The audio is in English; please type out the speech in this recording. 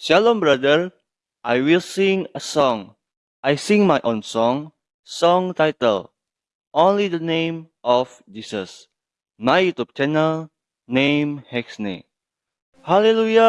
Shalom, brother. I will sing a song. I sing my own song. Song title Only the Name of Jesus. My YouTube channel name Hexney. Hallelujah!